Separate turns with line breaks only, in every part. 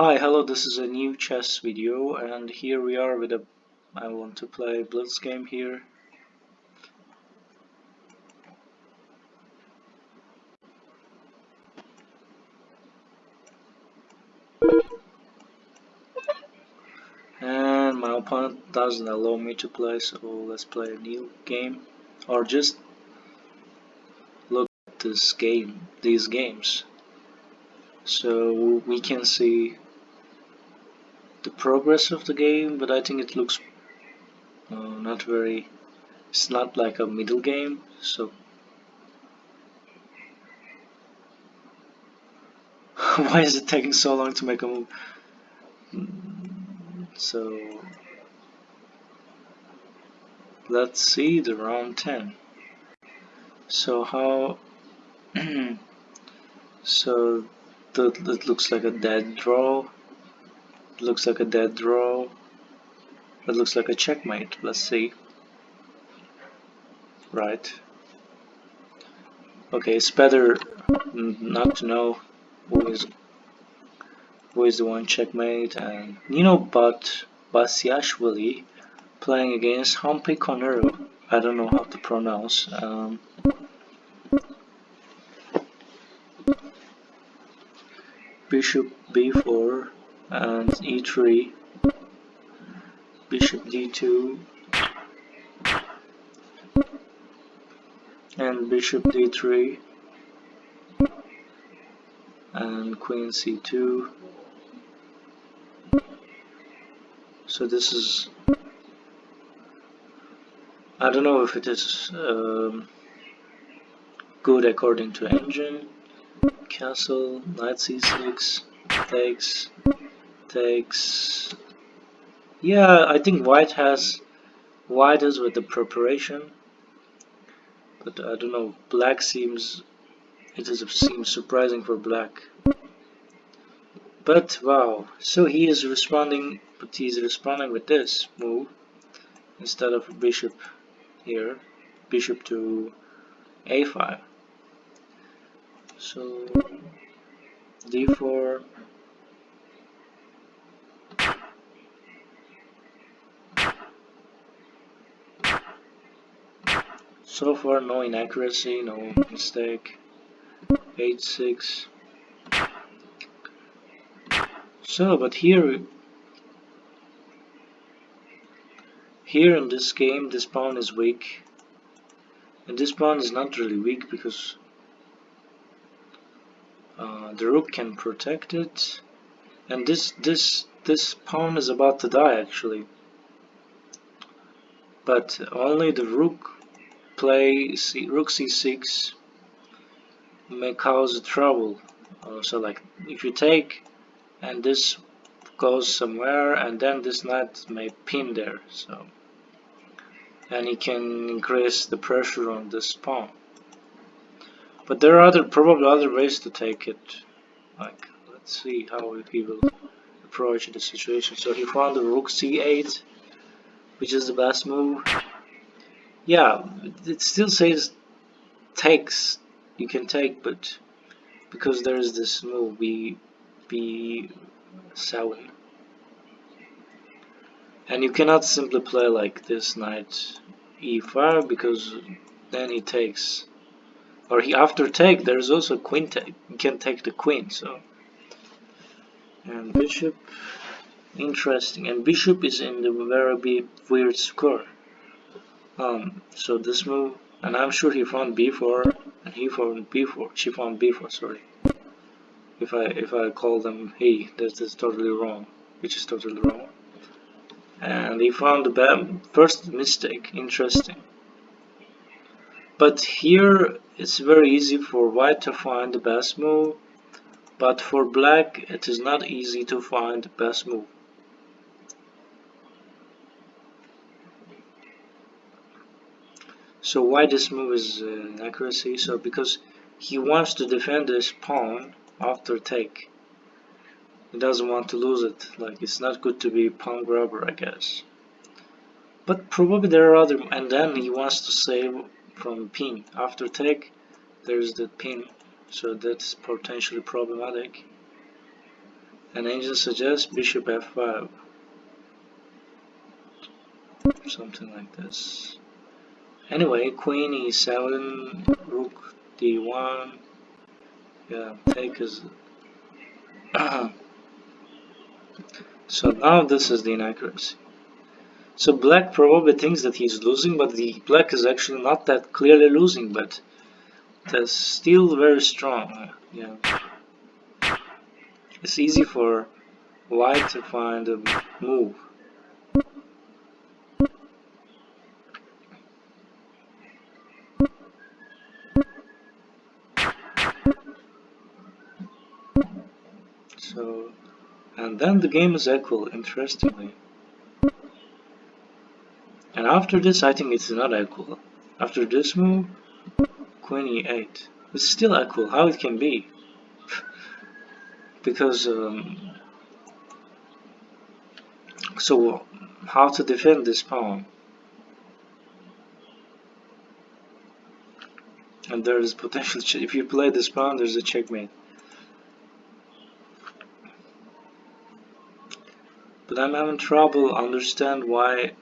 Hi, hello, this is a new chess video and here we are with a I want to play Blitz game here. And my opponent doesn't allow me to play so let's play a new game or just look at this game, these games so we can see the progress of the game but I think it looks uh, not very it's not like a middle game so. Why is it taking so long to make a move? So. Let's see the round 10 so how so that, that looks like a dead draw. Looks like a dead draw. It looks like a checkmate. Let's see. Right. Okay, it's better not to know who is who is the one checkmate and Nino but Batsiashvili playing against Humpy Koneru. I don't know how to pronounce. Um, bishop b4 and e3 bishop d2 and bishop d3 and queen c2 so this is I don't know if it is um, good according to engine castle, knight c6, takes, takes. Yeah, I think white has, white is with the preparation, but I don't know, black seems, it is, seems surprising for black. But wow, so he is responding, but he's responding with this move, instead of bishop here, bishop to a5 so d4 so far no inaccuracy no mistake. H6 so but here here in this game this pawn is weak. And this pawn is not really weak because uh, the rook can protect it. And this this this pawn is about to die actually. But only the rook play C, rook c6 may cause trouble uh, so like if you take and this goes somewhere and then this knight may pin there so and he can increase the pressure on this pawn but there are other, probably other ways to take it. Like, let's see how he will approach the situation. So he found the rook c8, which is the best move. Yeah, it still says takes. You can take, but because there is this move b b7, and you cannot simply play like this knight e5 because then he takes or he after take there's also queen take you can take the queen so and bishop interesting and bishop is in the very weird square um so this move and I'm sure he found b4 and he found b4 she found b4 sorry. If I if I call them he that is totally wrong which is totally wrong. And he found the first mistake interesting. But here it's very easy for white to find the best move, but for black it is not easy to find the best move. So why this move is uh, accuracy? So because he wants to defend his pawn after take. He doesn't want to lose it. Like it's not good to be pawn grabber, I guess. But probably there are other, and then he wants to save from pin. After take, there's the pin, so that's potentially problematic. and engine suggests bishop f5 something like this anyway queen e7 rook d1 yeah take is so now this is the inaccuracy. So black probably thinks that he's losing but the black is actually not that clearly losing but that's still very strong uh, yeah. It's easy for white to find a move So, and then the game is equal, interestingly. And after this, I think it's not equal. After this move, queen e8. It's still equal, how it can be? because, um, so how to defend this pawn? And there is potential, if you play this pawn, there's a checkmate. But I'm having trouble understand why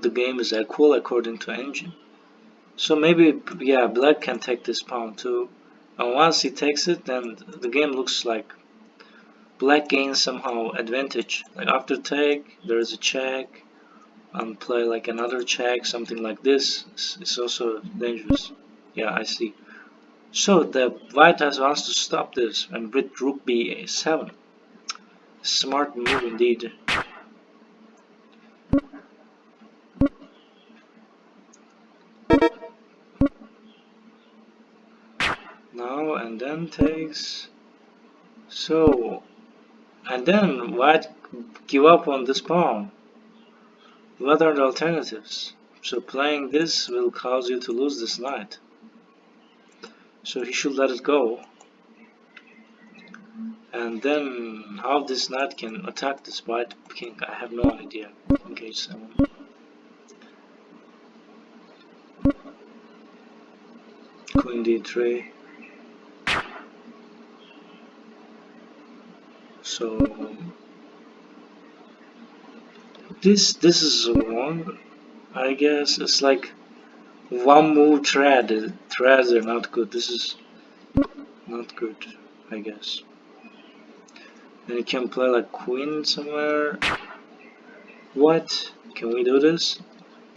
the game is equal according to engine. So maybe, yeah, black can take this pawn too. And once he takes it, then the game looks like black gains somehow advantage. Like after take, there is a check, and play like another check, something like this. It's also dangerous. Yeah, I see. So the white has wants to stop this and with rook b7. Smart move indeed. Now and then takes so and then white give up on this pawn. What are the alternatives? So playing this will cause you to lose this knight. So he should let it go and then how this knight can attack this white king I have no idea. Engage 7 queen d3 so this this is wrong I guess. It's like one move thread threads are not good. This is not good I guess then you can play like queen somewhere. What? Can we do this?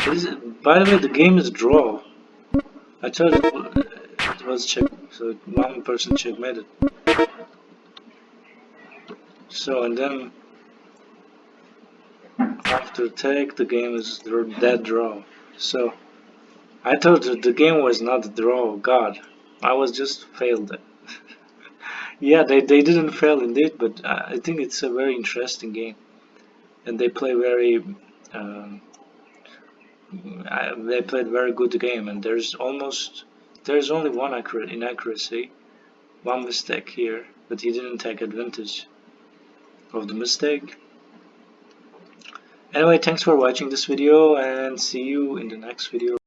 Is it, by the way, the game is draw. I told you it was check, so one person checkmated. So and then after take, the game is dead draw. So I thought the game was not draw. God, I was just failed. Yeah, they, they didn't fail indeed, but I think it's a very interesting game. And they play very, um, they played very good game and there's almost, there's only one accurate inaccuracy, one mistake here, but he didn't take advantage of the mistake. Anyway, thanks for watching this video and see you in the next video.